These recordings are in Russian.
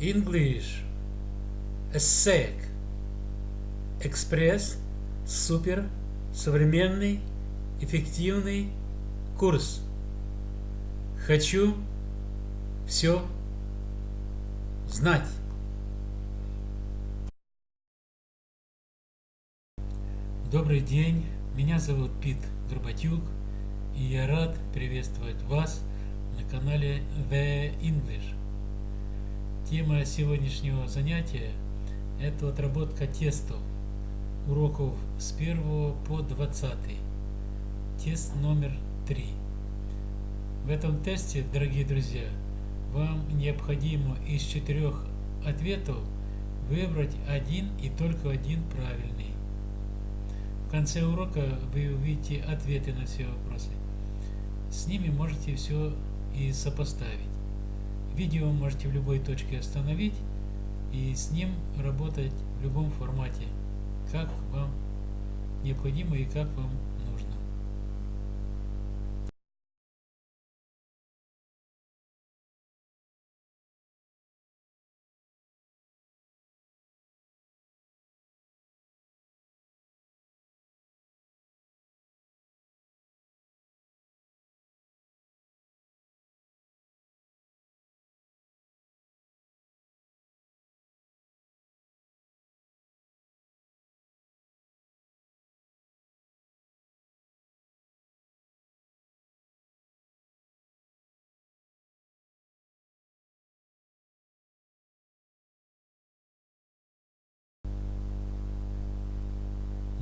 English ESSEC Экспресс Супер Современный Эффективный Курс Хочу все знать. Добрый день, меня зовут Пит Горбатюк, и я рад приветствовать вас на канале The English. Тема сегодняшнего занятия – это отработка тестов, уроков с 1 по 20. Тест номер 3. В этом тесте, дорогие друзья, вам необходимо из четырех ответов выбрать один и только один правильный. В конце урока вы увидите ответы на все вопросы. С ними можете все и сопоставить. Видео можете в любой точке остановить и с ним работать в любом формате, как вам необходимо и как вам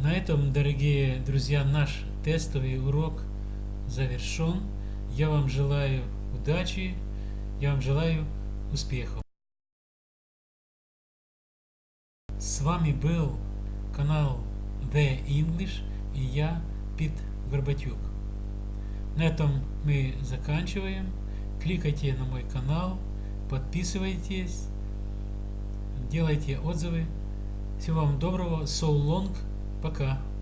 На этом, дорогие друзья, наш тестовый урок завершен. Я вам желаю удачи, я вам желаю успехов. С вами был канал The English и я, Пит Горбатюк. На этом мы заканчиваем. Кликайте на мой канал, подписывайтесь, делайте отзывы. Всего вам доброго. So long. Пока.